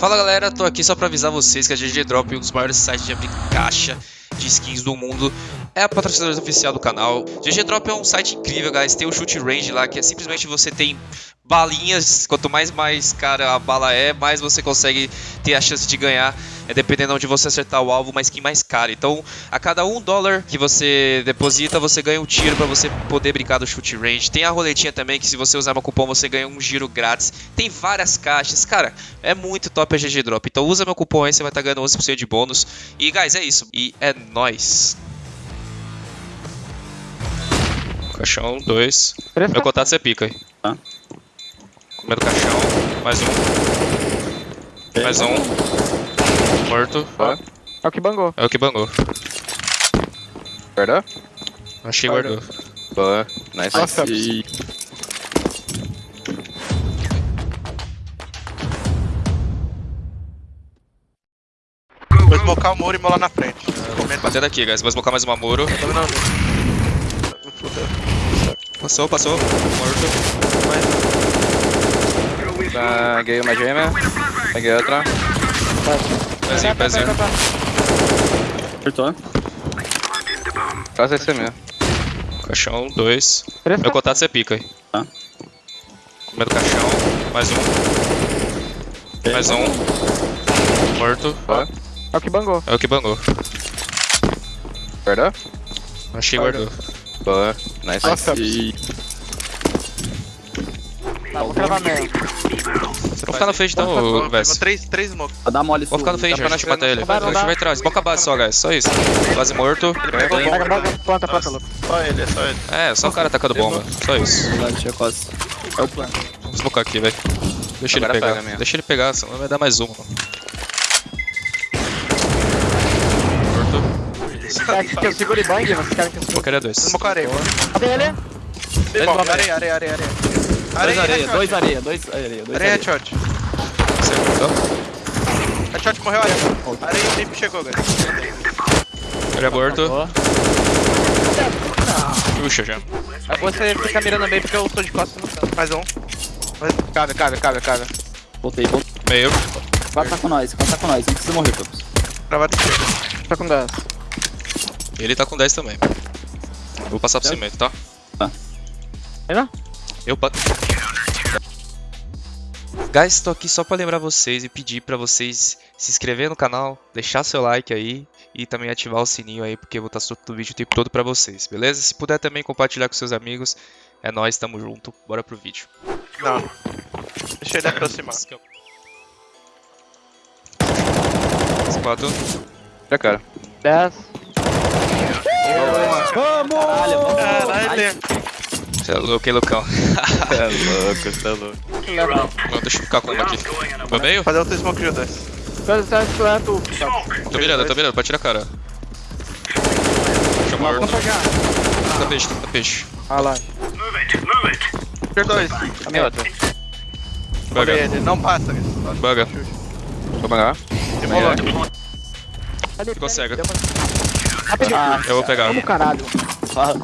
Fala galera, tô aqui só pra avisar vocês que a GG Drop, um dos maiores sites de abrir caixa de skins do mundo, é a patrocinadora oficial do canal. GG Drop é um site incrível, guys. Tem o shoot range lá, que é simplesmente você tem balinhas. Quanto mais mais cara a bala é, mais você consegue ter a chance de ganhar. É dependendo onde você acertar o alvo, uma skin mais cara. Então, a cada um dólar que você deposita, você ganha um tiro pra você poder brincar do shoot range. Tem a roletinha também, que se você usar meu cupom, você ganha um giro grátis. Tem várias caixas. Cara, é muito top a GG Drop. Então usa meu cupom aí, você vai estar tá ganhando 11% de bônus. E, guys, é isso. E é nóis. Caixão, dois. Meu contato você pica aí. Tá. Primeiro caixão. Mais um. Mais um. Morto. É o que bangou. É o que bangou. Guardou? Achei guardou. Boa. Nice. Nossa. E... Vou smocar o muro e molar na frente. Comendo. Batendo aqui, guys. Vou smocar mais uma muro. Passou, passou. Morto. Peguei uma gêmea. Peguei outra. Pezinho, pezinho. Acertou. Quase esse mesmo. Caixão, dois. Três Meu contato você pica aí. Tá. Primeiro caixão. Mais um. Mais um. Morto. Boa. É o que bangou. É o que bangou. Guardou? Achei guardou. Boa. Nice. Nossa. Tá, vou mesmo. Vou ficar no fade então, Vess. três, três smokes. Vou dar mole Vou ficar no Dá pra a gente mata ele. Não A gente vai atrás. Smoke a base só, guys. Só isso. Base morto. Ele pegou bomba. planta, planta, louco. Só ele, é só ele. É, só o cara atacando bomba. Só isso. Tinha quase. É o plano. Vamos smocar aqui, velho. Deixa ele pegar. Deixa ele pegar, senão vai dar mais uma. Morto. Eu seguro e bang, vocês querem que eu segure. Smokearia dois. Smocarei. Cadê ele? Bom. Areia, areia, areia, areia. Dois areia, headshot. dois areia, dois areia, dois Areia areia. headshot. Acertou. Headshot morreu, areia. Areia e limpo chegou, galera. Ele é morto. Boa. Puxa já. Você fica mirando bem porque eu tô de costas no canto. Mais um. Mais- Cabe, cabe, cabe, cabe. Voltei, voltei. Meio. Conta com nós, conta com nós. Não precisa morrer, Campos. Travado esquerdo. Tô com 10. Ele tá com 10 também. Vou passar pro Tá. cimento, tá? Tá. Ainda? Eu pa... Guys, tô aqui só pra lembrar vocês e pedir pra vocês se inscrever no canal, deixar seu like aí e também ativar o sininho aí, porque eu vou estar soltando vídeo o tempo todo pra vocês, beleza? Se puder também compartilhar com seus amigos, é nóis, tamo junto, bora pro vídeo. Não. Deixa ele aproximar. Quatro. Já, cara. 10. Vamos! Caralho. Você é louco, hein, Lucão? É louco, tá louco. Não, deixa eu ficar com uma aqui. No meio? Fazer outro smoke de dois. Dois, três, planta. Tô mirando, tô mirando, pode tirar a cara. Deixa eu morto. Vamos pegar. Tá peixe, tá peixe. Ah lá. Tier 2. Caminho outro. Buga, ele, não passa. buga. Vou. Demolou. Ali, Ficou cega. Ah, Eu vou pegar. Vamos caralho. fala.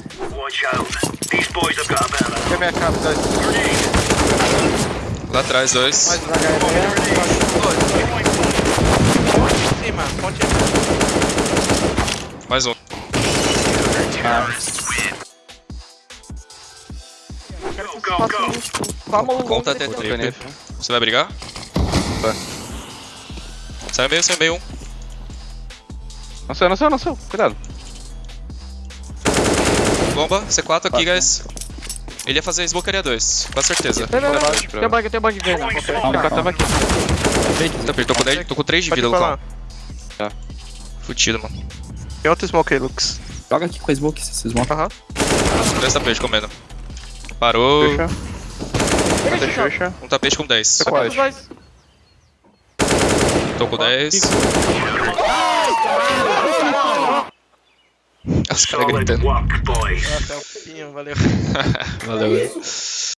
Tem minha capa, dois. Lá atrás, dois. Mais um. Em cima, ponte Mais um. Vamos Conta até Voltei 30. nele. Você vai brigar? Vai. Sai meio, sai meio um. Não sei, não sei, não sei. Cuidado. Bomba, C4 aqui, guys. Ele ia fazer smokearia 2, com certeza. Não, não, não. Relaxa, Tem bug, tem bug vendo. Calma, calma, tava aqui. Tá, tô com 10, tô com 3 de vida. Lucão. Fudido, mano. Tem outro smoke aí, Lux. Joga aqui com a smoke, se smoke. Aham. 3 tapete comendo. Parou. Fecha. Cadê Xuxa? Um tapete com 10. Quase. Os dois. Tô com 10. Os caras gritando. Até o pinho, valeu. Valeu, velho.